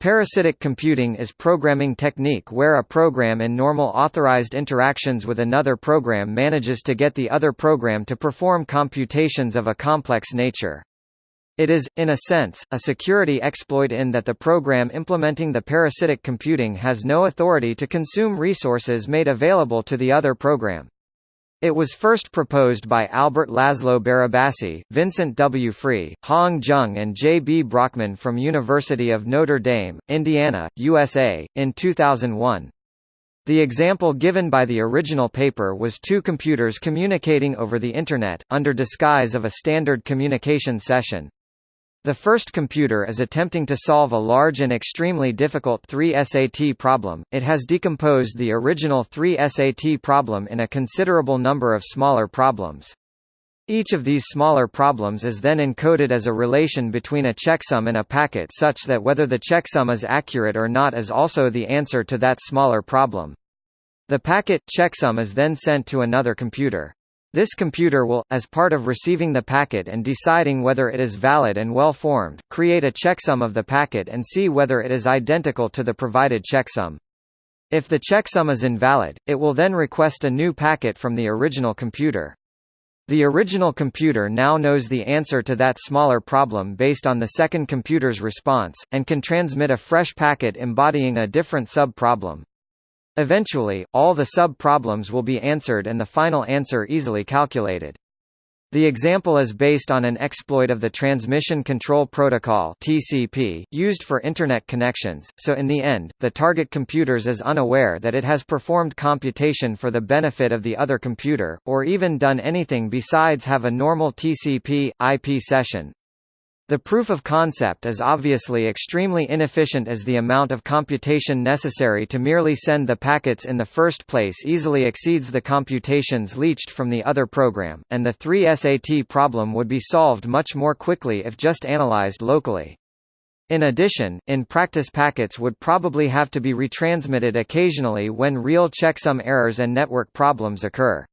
Parasitic computing is programming technique where a program in normal authorized interactions with another program manages to get the other program to perform computations of a complex nature. It is, in a sense, a security exploit in that the program implementing the parasitic computing has no authority to consume resources made available to the other program. It was first proposed by Albert Laszlo Barabasi, Vincent W. Freeh, Hawoong Jeong and J. B. Brockman from University of Notre Dame, Indiana, USA, in 2001. The example given by the original paper was two computers communicating over the Internet, under disguise of a standard communication session. The first computer is attempting to solve a large and extremely difficult 3 SAT problem. It has decomposed the original 3 SAT problem in a considerable number of smaller problems. Each of these smaller problems is then encoded as a relation between a checksum and a packet such that whether the checksum is accurate or not is also the answer to that smaller problem. The packet checksum is then sent to another computer. This computer will, as part of receiving the packet and deciding whether it is valid and well-formed, create a checksum of the packet and see whether it is identical to the provided checksum. If the checksum is invalid, it will then request a new packet from the original computer. The original computer now knows the answer to that smaller problem based on the second computer's response, and can transmit a fresh packet embodying a different sub-problem. Eventually, all the sub-problems will be answered and the final answer easily calculated. The example is based on an exploit of the Transmission Control Protocol (TCP) used for internet connections. So in the end, the target computers is unaware that it has performed computation for the benefit of the other computer or even done anything besides have a normal TCP IP session. The proof of concept is obviously extremely inefficient as the amount of computation necessary to merely send the packets in the first place easily exceeds the computations leached from the other program, and the 3SAT problem would be solved much more quickly if just analyzed locally. In addition, in practice packets would probably have to be retransmitted occasionally when real checksum errors and network problems occur.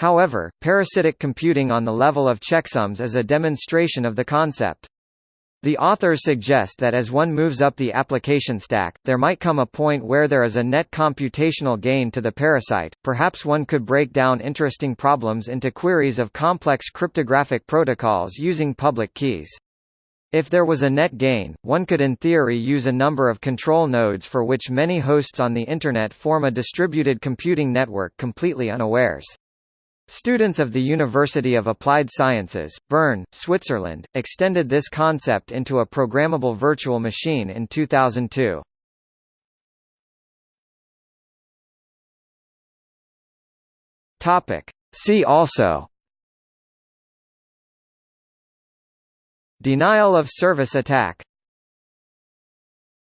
However, parasitic computing on the level of checksums is a demonstration of the concept. The authors suggest that as one moves up the application stack, there might come a point where there is a net computational gain to the parasite. Perhaps one could break down interesting problems into queries of complex cryptographic protocols using public keys. If there was a net gain, one could in theory use a number of control nodes for which many hosts on the Internet form a distributed computing network completely unawares. Students of the University of Applied Sciences, Bern, Switzerland, extended this concept into a programmable virtual machine in 2002. Topic. See also Denial of service attack